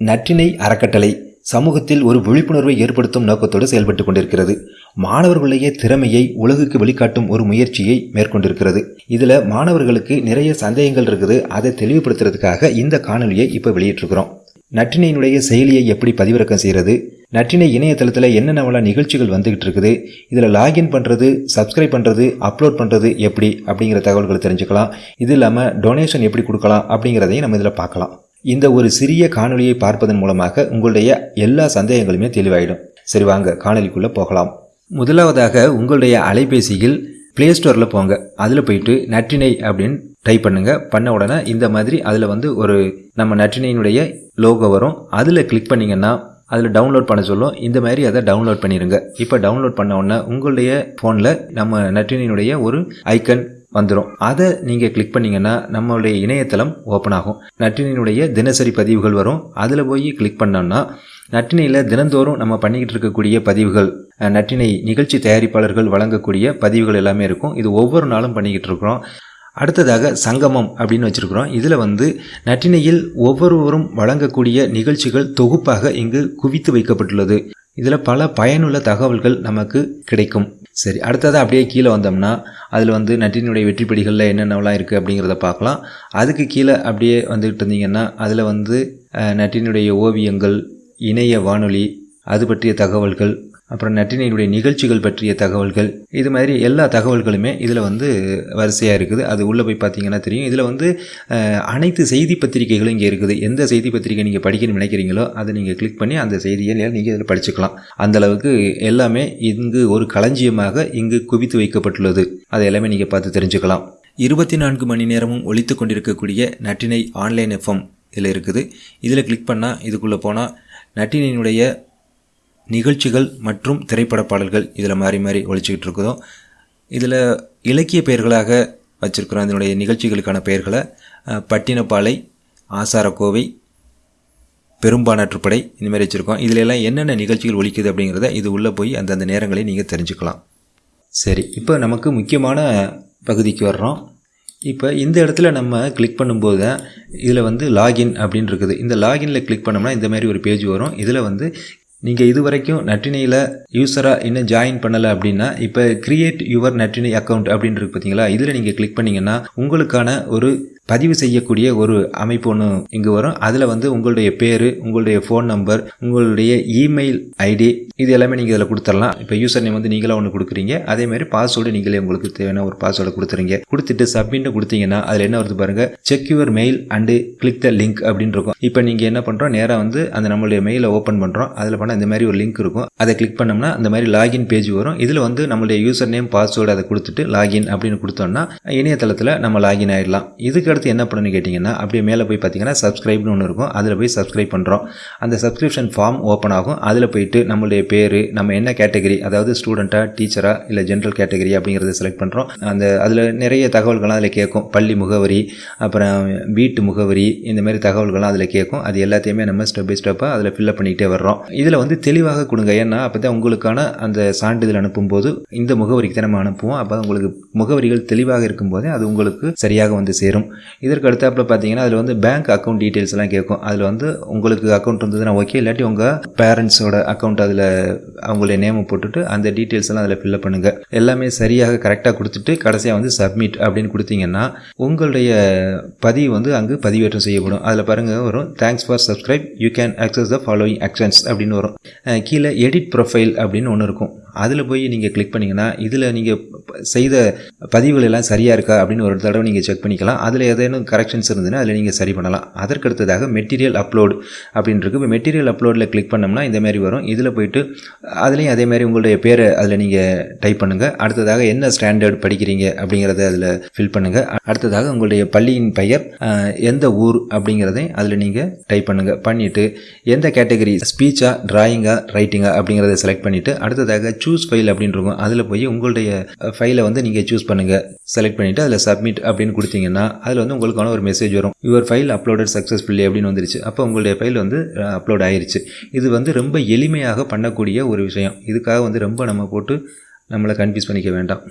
நற்றினை அறக்கட்டளை சமூகத்தில் ஒரு விழிப்புணர்வை ஏற்படுத்தும் நோக்கத்தோடு செயல்பட்டு கொண்டிருக்கிறது. மாணவர்களுடைய திறமையை உலகுக்கு வெளிக்காட்டும் ஒரு முயற்சியை மேற்கொண்டிருக்கிறது. இதில் மாணவர்களுக்கு நிறைய சந்தேகங்கள் இருக்குது. அதை தெளிவுபடுத்துறதுக்காக இந்த காணொலியை இப்போ வெளியிட்டிருக்கிறோம். நற்றினையினுடைய செயலியை எப்படி பதிவிறக்கம் செய்கிறது நற்றினை இணையதளத்தில் என்னென்னவெல்லாம் நிகழ்ச்சிகள் வந்துகிட்டு இருக்குது இதில் லாகின் பண்ணுறது சப்ஸ்கிரைப் பண்ணுறது அப்லோட் பண்ணுறது எப்படி? அப்படிங்கிற தகவல்களை தெரிஞ்சுக்கலாம். இது இல்லாமல் டொனேஷன் எப்படி கொடுக்கலாம்? அப்படிங்கிறதையும் நம்ம இதில் பார்க்கலாம். இந்த ஒரு சிறிய காணொலியை பார்ப்பதன் மூலமாக உங்களுடைய எல்லா சந்தேகங்களுமே தெளிவாயிடும். சரி வாங்க காணொலிக்குள்ளே போகலாம். முதலாவதாக உங்களுடைய அலைபேசியில் ப்ளே ஸ்டோரில் போங்க. அதில் போயிட்டு நற்றினை அப்படின்னு டைப் பண்ணுங்க. பண்ண உடனே இந்த மாதிரி அதில் வந்து ஒரு நம்ம நற்றினையினுடைய லோகோ வரும். அதில் கிளிக் பண்ணிங்கன்னா அதில் டவுன்லோட் பண்ண சொல்லும். இந்த மாதிரி அதை டவுன்லோட் பண்ணிடுங்க இப்போ டவுன்லோட் பண்ண உடனே உங்களுடைய ஃபோனில் நம்ம நற்றினையினுடைய ஒரு ஐக்கன் வந்துடும் அதை நீங்கள் கிளிக் பண்ணிங்கன்னா நம்மளுடைய இணையதளம் ஓப்பன் ஆகும். நட்டினியினுடைய தினசரி பதிவுகள் வரும். அதில் போய் கிளிக் பண்ணோம்னா நற்றினையில் தினந்தோறும் நம்ம பண்ணிக்கிட்டு இருக்கக்கூடிய பதிவுகள் நற்றினை நிகழ்ச்சி தயாரிப்பாளர்கள் வழங்கக்கூடிய பதிவுகள் எல்லாமே இருக்கும். இது ஒவ்வொரு நாளும் பண்ணிக்கிட்டு இருக்கிறோம். அடுத்ததாக சங்கமம் அப்படின்னு வச்சுருக்கிறோம். இதில் வந்து நட்டினையில் ஒவ்வொருவரும் வழங்கக்கூடிய நிகழ்ச்சிகள் தொகுப்பாக இங்கு குவித்து வைக்கப்பட்டுள்ளது. இதில் பல பயனுள்ள தகவல்கள் நமக்கு கிடைக்கும். சரி அடுத்ததாக அப்படியே கீழே வந்தோம்னா அதில் வந்து நட்டினுடைய வெற்றிப்படிகளில் என்னென்னலாம் இருக்குது அப்படிங்கிறத பார்க்கலாம். அதுக்கு கீழே அப்படியே வந்துக்கிட்டு இருந்தீங்கன்னா அதில் வந்து நட்டினுடைய ஓவியங்கள் இணைய வானொலி அது பற்றிய தகவல்கள் அப்புறம் நட்டினையினுடைய நிகழ்ச்சிகள் பற்றிய தகவல்கள். இது மாதிரி எல்லா தகவல்களுமே இதில் வந்து வரிசையாக இருக்குது. அது உள்ளே போய் பார்த்தீங்கன்னா தெரியும். இதில் வந்து அனைத்து செய்தி பத்திரிகைகளும் இங்கே இருக்குது. எந்த செய்தி பத்திரிகை நீங்கள் படிக்கணும்னு நினைக்கிறீங்களோ அதை நீங்கள் கிளிக் பண்ணி அந்த செய்தியை நீங்கள் இதில் படிச்சுக்கலாம். அந்தளவுக்கு எல்லாமே இங்கு ஒரு களஞ்சியமாக இங்கு குவித்து வைக்கப்பட்டுள்ளது. அதை எல்லாமே நீங்கள் பார்த்து தெரிஞ்சுக்கலாம். இருபத்தி நான்கு மணி நேரமும் ஒழித்து கொண்டிருக்கக்கூடிய நட்டினை ஆன்லைன் எஃப்எம் இதில் இருக்குது. இதில் கிளிக் பண்ணால் இதுக்குள்ளே போனால் நட்டினையினுடைய நிகழ்ச்சிகள் மற்றும் திரைப்பட பாடல்கள் இதில் மாறி மாறி ஒழிச்சிக்கிட்டு இருக்குதோ இதில் இலக்கிய பெயர்களாக வச்சுருக்கிறோம் இதனுடைய நிகழ்ச்சிகளுக்கான பெயர்களை பட்டினப்பாலை ஆசாரக்கோவை பெரும்பானாற்றுப்படை இந்த மாதிரி வச்சுருக்கோம். இதில் எல்லாம் என்னென்ன நிகழ்ச்சிகள் ஒழிக்குது அப்படிங்கிறத இது உள்ளே போய் அந்தந்த நேரங்களை நீங்கள் தெரிஞ்சுக்கலாம். சரி இப்போ நமக்கு முக்கியமான பகுதிக்கு வர்றோம். இப்போ இந்த இடத்துல நம்ம கிளிக் பண்ணும்போது தான் இதில் வந்து லாகின் அப்படின்னு இருக்குது. இந்த லாகினில் கிளிக் பண்ணோம்னா இந்த மாதிரி ஒரு பேஜ் வரும். இதில் வந்து நீங்கள் இது வரைக்கும் நட்டினியில் யூஸராக இன்னும் ஜாயின் பண்ணலை அப்படின்னா இப்போ கிரியேட் யுவர் நட்டினி அக்கௌண்ட் அப்படின்னு இருக்கு பார்த்தீங்களா இதில் நீங்கள் கிளிக் பண்ணிங்கன்னா உங்களுக்கான ஒரு பதிவு செய்யக்கூடிய ஒரு அமைப்பு ஒன்று இங்கே வரும். அதில் வந்து உங்களுடைய பேர் உங்களுடைய ஃபோன் நம்பர் உங்களுடைய இமெயில் ஐடி இது எல்லாமே நீங்கள் இதில் கொடுத்துடலாம். இப்போ யூசர் நேம் வந்து நீங்களாக ஒன்று கொடுக்குறீங்க. அதே மாதிரி பாஸ்வேர்டு நீங்களே உங்களுக்கு தேவையான ஒரு பாஸ்வேர்டு கொடுத்துறீங்க கொடுத்துட்டு சப்மிட் கொடுத்தீங்கன்னா அதில் என்ன வருது பாருங்க? Check your mail and click the link அப்படின்னு இருக்கும். இப்போ நீங்கள் என்ன பண்ணுறோம் நேராக வந்து அந்த நம்மளுடைய மெயிலை ஓப்பன் பண்ணுறோம் அதில் பண்ணால் இந்த மாதிரி ஒரு லிங்க் இருக்கும். அதை கிளிக் பண்ணோம்னா அந்த மாதிரி லாகின் பேஜ் வரும். இதில் வந்து நம்மளுடைய யூசர் நேம் பாஸ்வேர்டு அதை கொடுத்துட்டு லாகின் அப்படின்னு கொடுத்தோம்னா இணையதளத்தில் நம்ம லாகின் ஆகிடலாம் இதுக்கு அடுத்து என்ன பண்ணணும்னு கேட்டிங்கன்னா அப்படியே மேலே போய் பார்த்தீங்கன்னா சப்ஸ்கிரைப்னு ஒன்று இருக்கும். அதில் போய் சப்ஸ்கிரைப் பண்ணுறோம் அந்த சப்ஸ்கிரிப்ஷன் ஃபார்ம் ஓப்பன் ஆகும். அதில் போயிட்டு நம்மளுடைய பேர் நம்ம என்ன கேட்டகரி அதாவது ஸ்டூடெண்ட்டாக டீச்சராக இல்லை ஜென்ரல் கேட்டகரி அப்படிங்கிறத செலக்ட் பண்ணுறோம் அந்த அதில் நிறைய தகவல்கள்லாம் அதில் கேட்கும். பள்ளி முகவரி அப்புறம் வீட்டு முகவரி இந்த மாதிரி தகவல்கள்லாம் அதில் கேட்கும். அது எல்லாத்தையுமே நம்ம ஸ்டெப் பை ஸ்டெப்பாக அதில் ஃபில்அப் பண்ணிக்கிட்டே வர்றோம். இதில் வந்து தெளிவாக கொடுங்க. ஏன்னா அப்போ தான் உங்களுக்கான அந்த சான்றிதழ் அனுப்பும்போது இந்த முகவரிக்கு தான் நம்ம அனுப்புவோம். அப்போ உங்களுக்கு முகவரிகள் தெளிவாக இருக்கும்போதே அது உங்களுக்கு சரியாக வந்து சேரும். இதற்கு அடுத்தாப்பில் பார்த்தீங்கன்னா அதில் வந்து பேங்க் அக்கௌண்ட் டீட்டெயில்ஸ்லாம் கேட்கும் அதில் வந்து உங்களுக்கு அக்கௌண்ட் இருந்ததுன்னா ஓகே இல்லாட்டி உங்கள் பேரண்ட்ஸோட அக்கௌண்ட் அதில் அவங்களுடைய நேமை போட்டுட்டு அந்த டீட்டெயில்ஸ் எல்லாம் அதில் ஃபில்அப் பண்ணுங்கள் எல்லாமே சரியாக கரெக்டாக கொடுத்துட்டு கடைசியாக வந்து சப்மிட் அப்படின்னு கொடுத்தீங்கன்னா உங்களுடைய பதிவு வந்து அங்கு பதிவேற்றம் செய்யப்படும். அதில் பாருங்கள் வரும் thanks for subscribe you can access the following actions அப்படின்னு வரும். கீழே எடிட் ப்ரொஃபைல் அப்படின்னு ஒன்று இருக்கும். அதில் போய் நீங்கள் கிளிக் பண்ணிங்கன்னா இதில் நீங்கள் செய்த பதிவுகள் எல்லாம் சரியாக இருக்கா அப்படின்னு ஒரு தடவை நீங்கள் செக் பண்ணிக்கலாம். அதில் ஏதேனும் கரெக்ஷன்ஸ் இருந்ததுன்னா அதில் நீங்கள் சரி பண்ணலாம். அதற்கு அடுத்ததாக மெட்டீரியல் அப்படின்னு இருக்குது இப்போ மெட்டீரியல் அப்லோடில் கிளிக் பண்ணோம்னா இந்த மாதிரி வரும். இதில் போயிட்டு அதுலேயும் அதே மாதிரி உங்களுடைய பேரை அதில் நீங்கள் டைப் பண்ணுங்கள் அடுத்ததாக என்ன ஸ்டாண்டர்ட் படிக்கிறீங்க அப்படிங்கிறத அதில் ஃபில் பண்ணுங்கள் அடுத்ததாக உங்களுடைய பள்ளியின் பெயர் எந்த ஊர் அப்படிங்கிறதையும் அதில் நீங்கள் டைப் பண்ணுங்கள் பண்ணிவிட்டு எந்த கேட்டகரி ஸ்பீச்சா ட்ராயிங்கா ரைட்டிங்கா அப்படிங்கிறத செலக்ட் பண்ணிவிட்டு அடுத்ததாக சூஸ் ஃபைல் அப்படின்னு இருக்கும் அதில் போய் உங்களுடைய ஃபைலை வந்து நீங்கள் சூஸ் பண்ணுங்கள் செலக்ட் பண்ணிவிட்டு அதில் சப்மிட் அப்படின்னு கொடுத்தீங்கன்னா அதில் வந்து உங்களுக்கான ஒரு மெசேஜ் வரும். யுவர் ஃபைல் அப்லோடட் சக்ஸஸ்ஃபுல்லி அப்படின்னு வந்துருச்சு. அப்போ உங்களுடைய ஃபைல் வந்து அப்லோட் ஆயிருச்சு. இது வந்து ரொம்ப எளிமையாக பண்ணக்கூடிய ஒரு விஷயம். இதுக்காக வந்து ரொம்ப நம்ம போட்டு நம்மளை கன்ஃபியூஸ் பண்ணிக்க வேண்டாம்.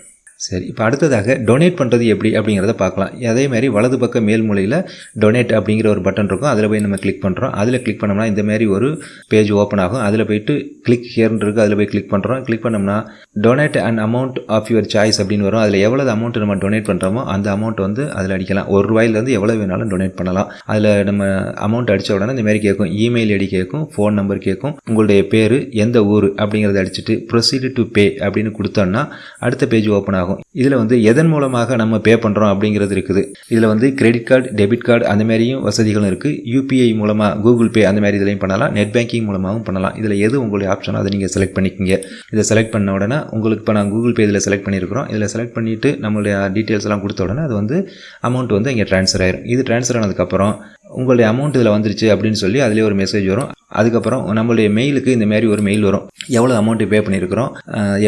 சரி இப்போ அடுத்ததாக டொனேட் பண்ணுறது எப்படி அப்படிங்கிறத பார்க்கலாம். அதேமாதிரி வலது பக்க மேல் மூலையில் டொனேட் அப்படிங்கிற ஒரு பட்டன் இருக்கும். அதில் போய் நம்ம கிளிக் பண்ணுறோம் அதில் கிளிக் பண்ணோம்னா இந்தமாதிரி ஒரு பேஜ் ஓப்பன் ஆகும். அதில் போயிட்டு கிளிக் ஹியர்னு இருக்குது அதில் போய் கிளிக் பண்ணுறோம் கிளிக் பண்ணோம்னா donate and amount of your choice அப்படின்னு வரும். அதில் எவ்வளோ அமௌண்ட் நம்ம டொனேட் பண்ணுறோமோ அந்த அமௌண்ட் வந்து அதில் அடிக்கலாம். ஒரு ரூபாயிலேருந்து எவ்வளோ வேணாலும் டொனேட் பண்ணலாம். அதில் நம்ம அமௌண்ட் அடித்த உடனே இந்தமாதிரி கேட்கும் இமெயில் ஐடி கேட்கும் ஃபோன் நம்பர் கேட்கும் உங்களுடைய பேர் எந்த ஊர் அப்படிங்கிறத அடிச்சுட்டு ப்ரொசீடு டு பே அப்படின்னு கொடுத்தோம்னா அடுத்த பேஜ் ஓப்பன் ஆகும். இதில் வந்து எதன் மூலமாக நம்ம பே பண்ணுறோம் அப்படிங்கிறது இருக்குது. இதில் வந்து கிரெடிட் கார்டு டெபிட் கார்டு அந்த மாதிரியும் வசதிகளும் இருக்குது யூபிஐ மூலமாக கூகுள் பே அந்த மாதிரி இதுலையும் பண்ணலாம். நெட் பேங்கிங் மூலமாகவும் பண்ணலாம். இதில் எது உங்களுடைய ஆப்ஷனோ அதை நீங்கள் செலக்ட் பண்ணிக்கிங்க. இதை செலக்ட் பண்ண உடனே உங்களுக்கு இப்போ நான் கூகுள் பே இதில் செலக்ட் பண்ணியிருக்கிறோம். இதில் செலக்ட் பண்ணிவிட்டு நம்மளுடைய டீட்டெயில்ஸ் எல்லாம் கொடுத்த உடனே அது வந்து அமௌண்ட் வந்து இங்கே ட்ரான்ஸ்ஃபர் ஆயிரும். இது ட்ரான்ஸ்ஃபர் ஆனதுக்கப்புறம் உங்களுடைய அமௌண்ட் இதில் வந்துருச்சு அப்படின்னு சொல்லி அதிலே ஒரு மெசேஜ் வரும். அதுக்கப்புறம் நம்மளுடைய மெயிலுக்கு இந்த மாதிரி ஒரு மெயில் வரும். எவ்வளோ அமௌண்ட்டு பே பண்ணியிருக்கிறோம்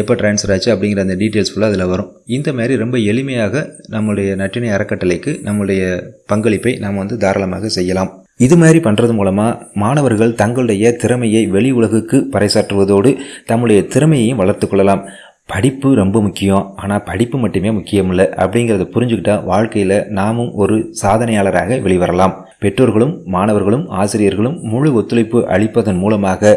எப்போ ட்ரான்ஸ்ஃபர் ஆச்சு அப்படிங்கிற அந்த டீட்டெயில்ஸ் ஃபுல்லாக அதில் வரும். இந்த மாதிரி ரொம்ப எளிமையாக நம்மளுடைய நற்றினை அறக்கட்டளைக்கு நம்மளுடைய பங்களிப்பை நாம் வந்து தாராளமாக செய்யலாம். இது மாதிரி பண்ணுறது மூலமாக மாணவர்கள் தங்களுடைய திறமையை வெளி உலகுக்கு பறைசாற்றுவதோடு தம்முடைய திறமையையும் வளர்த்து கொள்ளலாம். படிப்பு ரொம்ப முக்கியம் ஆனால் படிப்பு மட்டுமே முக்கியம் இல்லை அப்படிங்கிறத புரிஞ்சுக்கிட்டா வாழ்க்கையில் நாமும் ஒரு சாதனையாளராக வெளிவரலாம். பெற்றோர்களும் மாணவர்களும் ஆசிரியர்களும் முழு ஒத்துழைப்பு அளிப்பதன் மூலமாக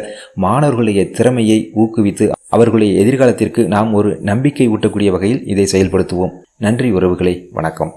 மாணவர்களுடைய திறமையை ஊக்குவித்து அவர்களுடைய எதிர்காலத்திற்கு நாம் ஒரு நம்பிக்கை ஊட்டக்கூடிய வகையில் இதை செயல்படுத்துவோம். நன்றி உறவுகளை வணக்கம்.